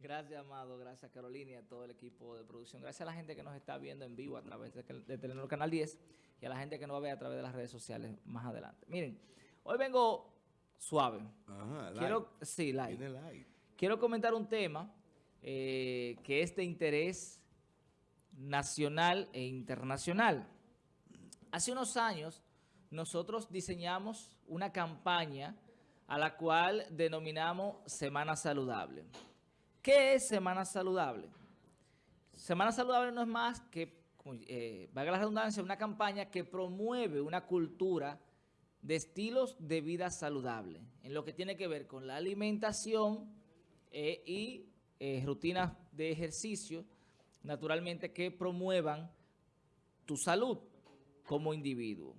Gracias, Amado. Gracias, Carolina y a todo el equipo de producción. Gracias a la gente que nos está viendo en vivo a través de, de Telenor Canal 10 y a la gente que nos va a ver a través de las redes sociales más adelante. Miren, hoy vengo suave. Ajá, Quiero, light. sí, light. Viene light. Quiero comentar un tema eh, que es de interés nacional e internacional. Hace unos años nosotros diseñamos una campaña a la cual denominamos Semana Saludable. ¿Qué es Semana Saludable? Semana Saludable no es más que, eh, valga la redundancia, una campaña que promueve una cultura de estilos de vida saludable, en lo que tiene que ver con la alimentación eh, y eh, rutinas de ejercicio, naturalmente que promuevan tu salud como individuo.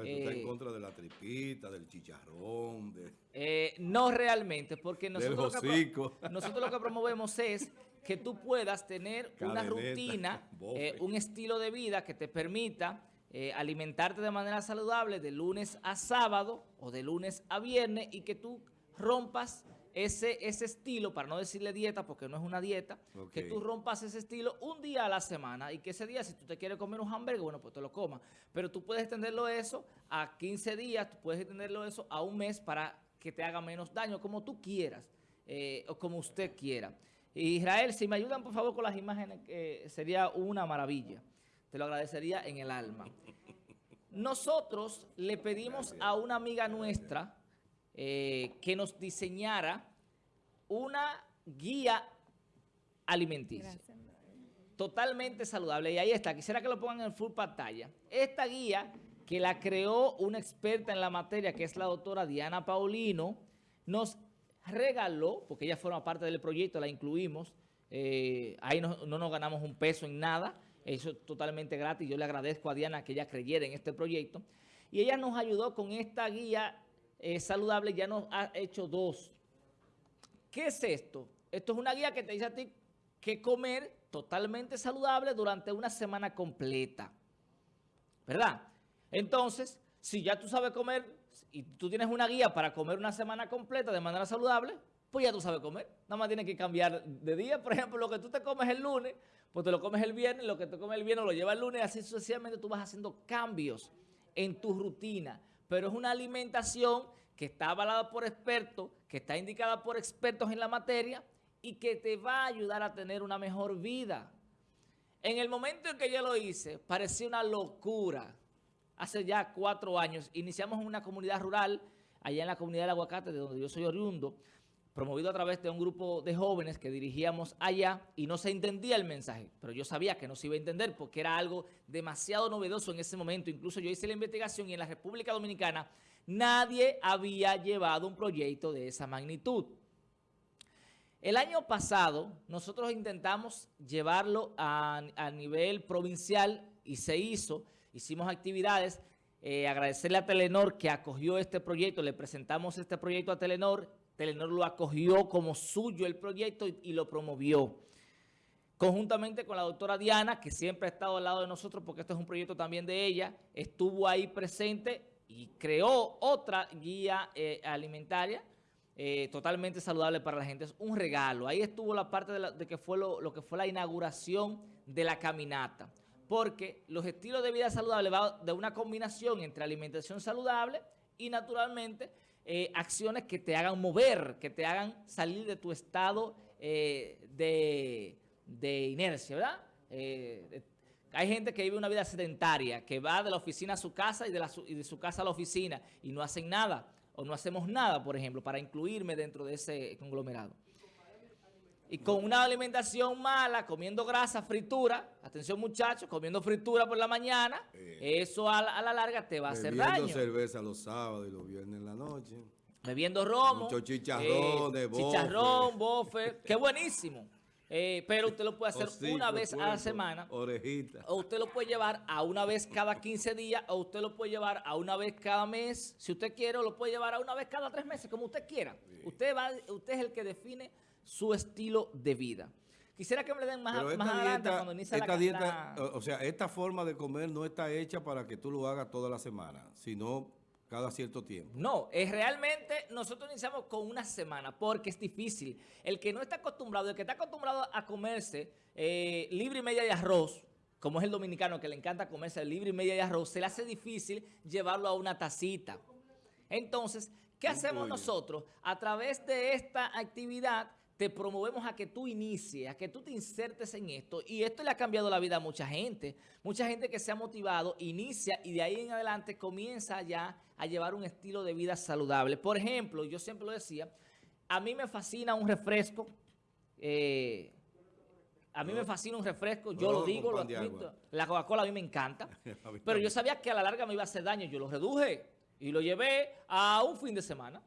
Que tú estás Eh, en contra de la tripita, del chicharrón, de... Eh, no realmente, porque nosotros lo, que hocico. pro- nosotros lo que promovemos es que tú puedas tener una rutina, eh, un estilo de vida que te permita eh, alimentarte de manera saludable de lunes a sábado o de lunes a viernes y que tú rompas ese, ese estilo, para no decirle dieta, porque no es una dieta, que tú rompas ese estilo un día a la semana y que ese día, si tú te quieres comer un hamburger, bueno, pues te lo comas. Pero tú puedes extenderlo eso a 15 días, tú puedes extenderlo eso a un mes para que te haga menos daño, como tú quieras, eh, o como usted quiera. Israel, si me ayudan por favor con las imágenes, eh, sería una maravilla. Te lo agradecería en el alma. Nosotros le pedimos a una amiga nuestra eh, que nos diseñara una guía alimenticia. Totalmente saludable. Y ahí está. Quisiera que lo pongan en full pantalla. Esta guía que la creó una experta en la materia, que es la doctora Diana Paulino, nos regaló, porque ella forma parte del proyecto, la incluimos, eh, ahí no, no nos ganamos un peso en nada, eso es totalmente gratis, yo le agradezco a Diana que ella creyera en este proyecto, y ella nos ayudó con esta guía eh, saludable, ya nos ha hecho dos. ¿Qué es esto? Esto es una guía que te dice a ti qué comer totalmente saludable durante una semana completa. ¿Verdad? Entonces, si ya tú sabes comer y tú tienes una guía para comer una semana completa de manera saludable, pues ya tú sabes comer. Nada más tienes que cambiar de día. Por ejemplo, lo que tú te comes el lunes, pues te lo comes el viernes, lo que te comes el viernes lo llevas el lunes, así sucesivamente tú vas haciendo cambios en tu rutina. Pero es una alimentación que está avalada por expertos, que está indicada por expertos en la materia y que te va a ayudar a tener una mejor vida. En el momento en que yo lo hice, parecía una locura. Hace ya cuatro años, iniciamos en una comunidad rural, allá en la comunidad del Aguacate, de donde yo soy oriundo, promovido a través de un grupo de jóvenes que dirigíamos allá y no se entendía el mensaje, pero yo sabía que no se iba a entender porque era algo demasiado novedoso en ese momento. Incluso yo hice la investigación y en la República Dominicana nadie había llevado un proyecto de esa magnitud. El año pasado nosotros intentamos llevarlo a, a nivel provincial y se hizo, hicimos actividades, eh, agradecerle a Telenor que acogió este proyecto, le presentamos este proyecto a Telenor, Telenor lo acogió como suyo el proyecto y, lo promovió. Conjuntamente con la doctora Diana, que siempre ha estado al lado de nosotros porque este es un proyecto también de ella, estuvo ahí presente y creó otra guía eh, alimentaria eh, totalmente saludable para la gente. Es un regalo. Ahí estuvo la parte de, que fue lo, lo que fue la inauguración de la caminata. Porque los estilos de vida saludable va de una combinación entre alimentación saludable y naturalmente eh, acciones que te hagan mover, que te hagan salir de tu estado eh, de, de inercia, ¿verdad? Eh, hay gente que vive una vida sedentaria, que va de la oficina a su casa y de, la y de su casa a la oficina y no hacen nada, o no hacemos nada, por ejemplo, para incluirme dentro de ese conglomerado. Y con una alimentación mala, comiendo grasa, fritura, atención muchachos, comiendo fritura por la mañana, Eh. eso a la, a la larga te va a hacer Bebiendo daño. cerveza los sábados y los viernes en la noche. Bebiendo romo. Mucho chicharrones, bofe. Chicharrón, bofe. Qué buenísimo. Eh, pero usted lo puede hacer Hocico, una vez a la semana. Orejita. O usted lo puede llevar a una vez cada 15 días, o usted lo puede llevar a una vez cada mes, si usted quiere, lo puede llevar a una vez cada tres meses, como usted quiera. Usted va, usted es el que define su estilo de vida. Quisiera que me le den más, más adelante dieta, cuando inicia esta la, dieta la- o sea, esta forma de comer no está hecha para que tú lo hagas toda la semana, sino cada cierto tiempo. No, es realmente nosotros iniciamos con una semana porque es difícil. El que no está acostumbrado, el que está acostumbrado a comerse eh, libre y media de arroz, como es el dominicano que le encanta comerse libre y media de arroz, se le hace difícil llevarlo a una tacita. Entonces, ¿qué hacemos nosotros? A través de esta actividad te promovemos a que tú inicies, a que tú te insertes en esto y esto le ha cambiado la vida a mucha gente. Mucha gente que se ha motivado, inicia y de ahí en adelante comienza ya a llevar un estilo de vida saludable. Por ejemplo, yo siempre lo decía, a mí me fascina un refresco, eh, a mí No. me fascina un refresco, yo No, lo digo, lo admito. La Coca-Cola a mí me encanta. Pero yo sabía que a la larga me iba a hacer daño. Yo lo reduje y lo llevé a un fin de semana.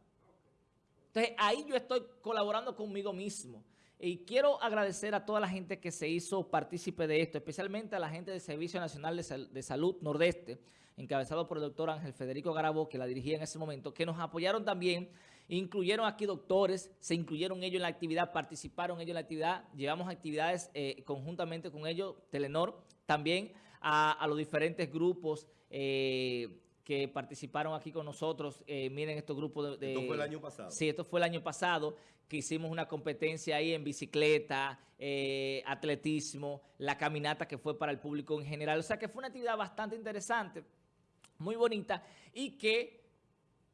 Entonces, ahí yo estoy colaborando conmigo mismo. Y quiero agradecer a toda la gente que se hizo partícipe de esto, especialmente a la gente del Servicio Nacional de, Sal- de Salud Nordeste, encabezado por el doctor Ángel Federico Garabó, que la dirigía en ese momento, que nos apoyaron también, incluyeron aquí doctores, se incluyeron ellos en la actividad, participaron ellos en la actividad, llevamos actividades eh, conjuntamente con ellos, Telenor, también a, a los diferentes grupos eh, que participaron aquí con nosotros. Eh, miren estos grupos de... de- Esto fue el año pasado. Sí, esto fue el año pasado, que hicimos una competencia ahí en bicicleta, eh, atletismo, la caminata que fue para el público en general. O sea que fue una actividad bastante interesante, muy bonita, y que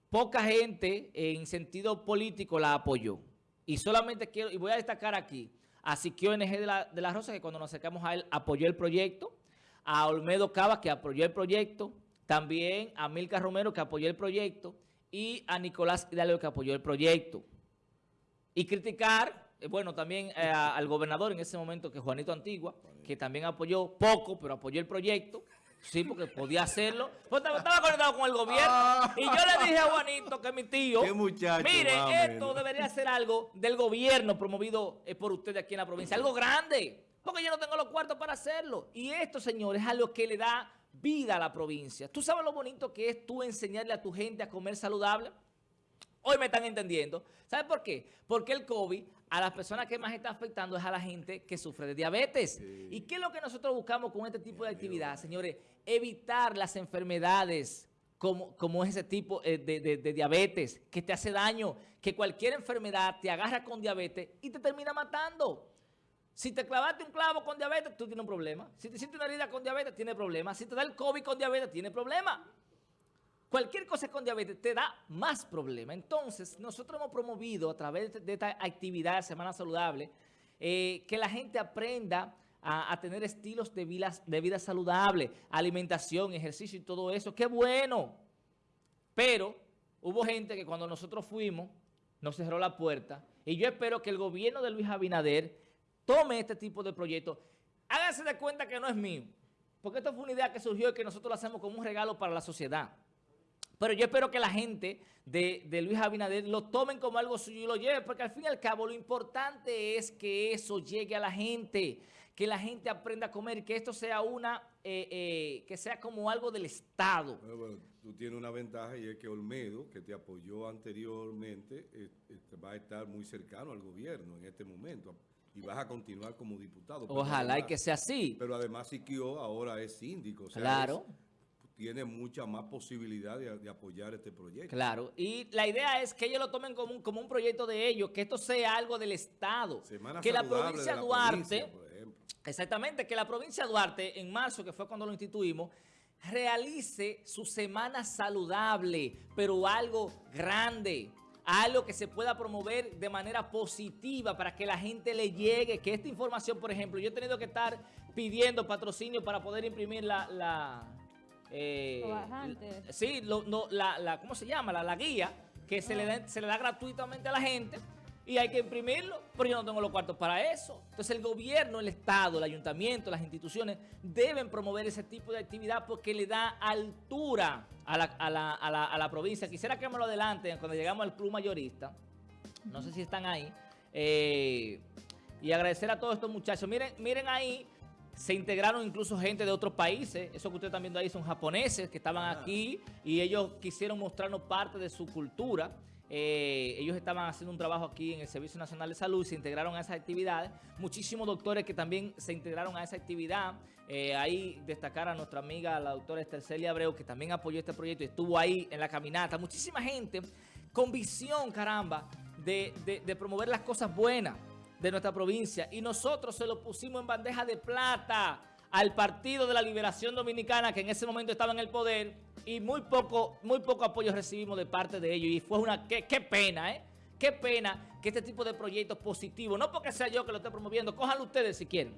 poca gente en sentido político la apoyó. Y solamente quiero, y voy a destacar aquí, a Siquio NG de la, de la Rosa, que cuando nos acercamos a él apoyó el proyecto, a Olmedo Cava, que apoyó el proyecto, también a Milka Romero, que apoyó el proyecto, y a Nicolás Hidalgo, que apoyó el proyecto. Y criticar, eh, bueno, también eh, al gobernador en ese momento, que es Juanito Antigua, que también apoyó poco, pero apoyó el proyecto. Sí, porque podía hacerlo. Pues estaba, estaba conectado con el gobierno. Ah. Y yo le dije a Juanito que mi tío. Muchacho, Mire, esto debería ser algo del gobierno promovido eh, por ustedes aquí en la provincia. Algo grande. Porque yo no tengo los cuartos para hacerlo. Y esto, señores, es algo que le da vida a la provincia. ¿Tú sabes lo bonito que es tú enseñarle a tu gente a comer saludable? Hoy me están entendiendo. ¿Sabe por qué? Porque el COVID a las personas que más está afectando es a la gente que sufre de diabetes. ¿Y qué es lo que nosotros buscamos con este tipo de actividad, señores? Evitar las enfermedades como, como ese tipo eh, de, de- de diabetes que te hace daño, que cualquier enfermedad te agarra con diabetes y te termina matando. Si te clavaste un clavo con diabetes, tú tienes un problema. Si te hiciste una herida con diabetes, tienes problema. Si te da el COVID con diabetes, tienes problema. Cualquier cosa con diabetes te da más problema. Entonces, nosotros hemos promovido a través de- esta actividad Semana Saludable eh, que la gente aprenda a, a tener estilos de vida, de vida saludable, alimentación, ejercicio y todo eso. ¡Qué bueno! Pero hubo gente que cuando nosotros fuimos nos cerró la puerta y yo espero que el gobierno de Luis Abinader tome este tipo de proyectos. Háganse de cuenta que no es mío, porque esto fue una idea que surgió y que nosotros lo hacemos como un regalo para la sociedad. Pero yo espero que la gente de, Luis Abinader lo tomen como algo suyo y lo lleven, porque al fin y al cabo lo importante es que eso llegue a la gente, que la gente aprenda a comer, que esto sea una, eh, eh, que sea como algo del Estado. Bueno, bueno, tú tienes una ventaja y es que Olmedo, que te apoyó anteriormente, eh, este, va a estar muy cercano al gobierno en este momento y vas a continuar como diputado. Ojalá y además- que sea así. Pero además Siquio ahora es síndico, o sea, Claro. es- tiene mucha más posibilidad de, de apoyar este proyecto. Claro, y la idea es que ellos lo tomen como un, como un proyecto de ellos, que esto sea algo del Estado. Semana que la provincia de la Duarte, provincia, por ejemplo. exactamente, que la provincia de Duarte, en marzo, que fue cuando lo instituimos, realice su semana saludable, pero algo grande, algo que se pueda promover de manera positiva para que la gente le llegue, que esta información, por ejemplo, yo he tenido que estar pidiendo patrocinio para poder imprimir la... la eh. Sí, lo- no, la, la- ¿cómo se llama? La, la guía, que se, le da, se le da gratuitamente a la gente y hay que imprimirlo, pero yo no tengo los cuartos para eso. Entonces el gobierno, el Estado, el ayuntamiento, las instituciones deben promover ese tipo de actividad porque le da altura a la, a la- a la- a la provincia. Quisiera que me lo adelanten cuando llegamos al club mayorista. No sé si están ahí. Eh, y agradecer a todos estos muchachos. Miren, miren ahí, se integraron incluso gente de otros países. Eso que ustedes están viendo ahí son japoneses que estaban Ah. aquí y ellos quisieron mostrarnos parte de su cultura. Eh, ellos estaban haciendo un trabajo aquí en el Servicio Nacional de Salud, se integraron a esas actividades. Muchísimos doctores que también se integraron a esa actividad. Eh, ahí destacar a nuestra amiga, la doctora Celia Abreu, que también apoyó este proyecto y estuvo ahí en la caminata. Muchísima gente con visión, caramba, de, de promover las cosas buenas de nuestra provincia. Y nosotros se lo pusimos en bandeja de plata al Partido de la Liberación Dominicana, que en ese momento estaba en el poder, y muy poco, muy poco apoyo recibimos de parte de ellos. Y fue una, qué, pena, ¿eh? Qué pena que este tipo de proyectos positivos, no porque sea yo que lo esté promoviendo, cójanlo ustedes si quieren.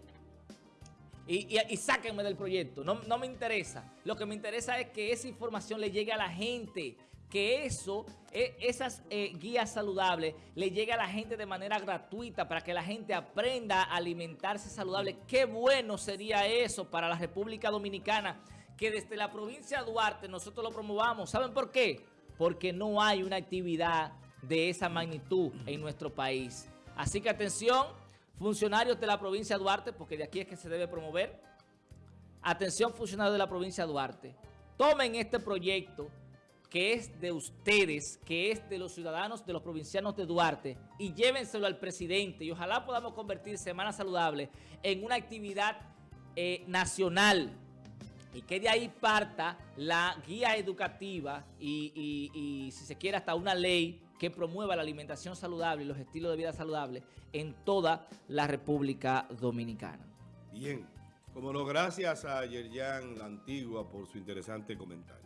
Y, sáquenme del proyecto, no, no me interesa. Lo que me interesa es que esa información le llegue a la gente, que eso, e, esas eh, guías saludables le lleguen a la gente de manera gratuita para que la gente aprenda a alimentarse saludable. Qué bueno sería eso para la República Dominicana, que desde la provincia de Duarte nosotros lo promovamos. ¿Saben por qué? Porque no hay una actividad de esa magnitud en nuestro país. Así que atención, funcionarios de la provincia de Duarte, porque de aquí es que se debe promover. Atención, funcionarios de la provincia de Duarte. Tomen este proyecto que es de ustedes, que es de los ciudadanos, de los provincianos de Duarte, y llévenselo al presidente, y ojalá podamos convertir Semana Saludable en una actividad eh, nacional, y que de ahí parta la guía educativa y, y, si se quiere, hasta una ley que promueva la alimentación saludable y los estilos de vida saludables en toda la República Dominicana. Bien, como no, gracias a Yerjan La Antigua por su interesante comentario.